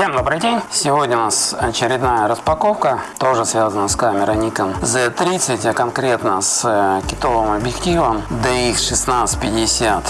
Всем добрый день! Сегодня у нас очередная распаковка, тоже связана с камерой Nikon Z30, а конкретно с э, китовым объективом DX1650,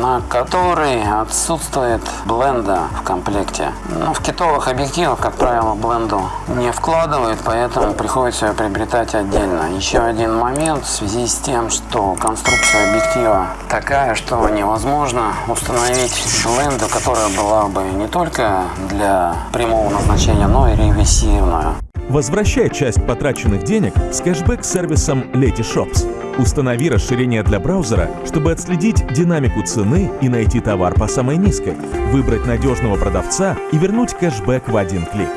на который отсутствует бленда в комплекте. Но в китовых объективах, как правило, бленду не вкладывают, поэтому приходится ее приобретать отдельно. Еще один момент в связи с тем, что конструкция объектива такая, что невозможно установить бленду, которая была бы не только для прямого назначения, но и реверсивную. Возвращай часть потраченных денег с кэшбэк-сервисом Letyshops. Установи расширение для браузера, чтобы отследить динамику цены и найти товар по самой низкой, выбрать надежного продавца и вернуть кэшбэк в один клик.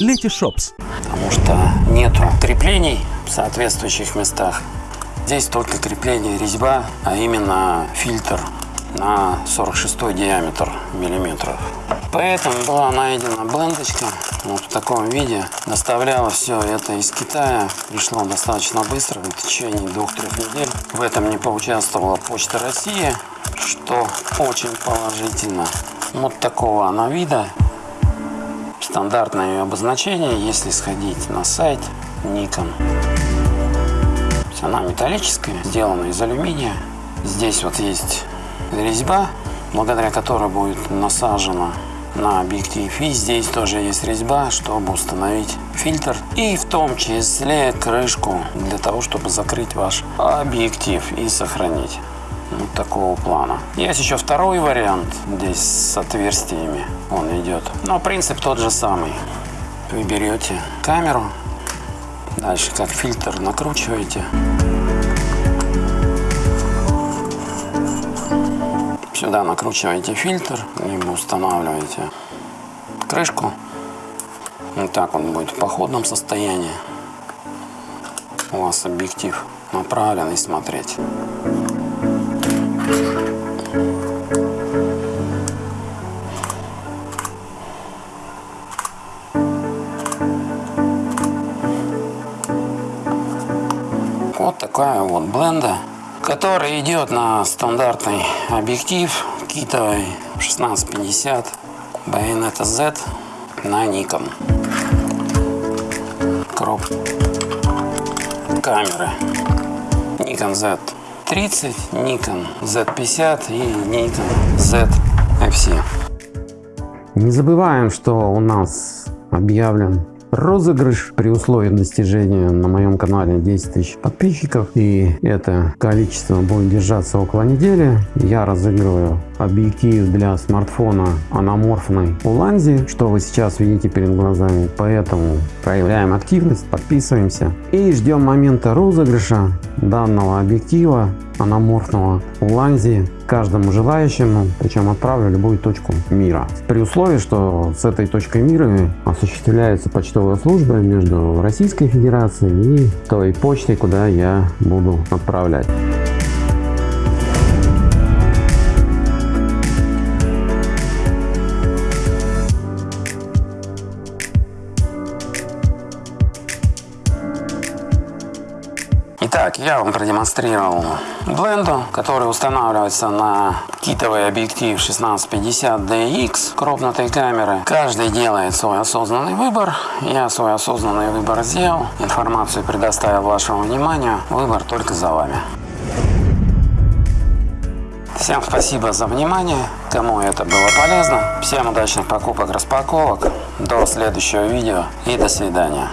Letyshops. Потому что нету креплений в соответствующих местах. Здесь только крепление резьба, а именно фильтр на 46 диаметр миллиметров. Поэтому была найдена блендочка вот в таком виде. Доставляла все это из Китая. Пришло достаточно быстро, в течение двух-трех недель. В этом не поучаствовала Почта России, что очень положительно. Вот такого она вида. Стандартное ее обозначение, если сходить на сайт Nikon. Она металлическая, сделана из алюминия. Здесь вот есть резьба, благодаря которой будет насажена на объектив. И здесь тоже есть резьба, чтобы установить фильтр. И в том числе крышку для того, чтобы закрыть ваш объектив и сохранить. Вот такого плана. Есть еще второй вариант, здесь с отверстиями он идет. Но принцип тот же самый. Вы берете камеру, дальше как фильтр накручиваете. Сюда накручиваете фильтр, либо устанавливаете крышку. Вот так он будет в походном состоянии. У вас объектив направленный смотреть. Вот такая вот бленда который идет на стандартный объектив китовый 1650 Bayonetta Z на Nikon. Кроп камеры Nikon Z30, Nikon Z50 и Nikon Z FC. Не забываем, что у нас объявлен розыгрыш при условии достижения на моем канале 10 тысяч подписчиков. И это количество будет держаться около недели. Я разыгрываю объектив для смартфона аноморфной Уланзи что вы сейчас видите перед глазами поэтому проявляем активность подписываемся и ждем момента розыгрыша данного объектива аноморфного Уланзи каждому желающему, причем отправлю любую точку мира. При условии, что с этой точкой мира осуществляется почтовая служба между Российской Федерацией и той почтой, куда я буду отправлять. Итак, я вам продемонстрировал бленду, который устанавливается на китовый объектив 1650 DX крупнотой камеры. Каждый делает свой осознанный выбор. Я свой осознанный выбор сделал. Информацию предоставил вашему вниманию. Выбор только за вами. Всем спасибо за внимание, кому это было полезно. Всем удачных покупок, распаковок. До следующего видео и до свидания.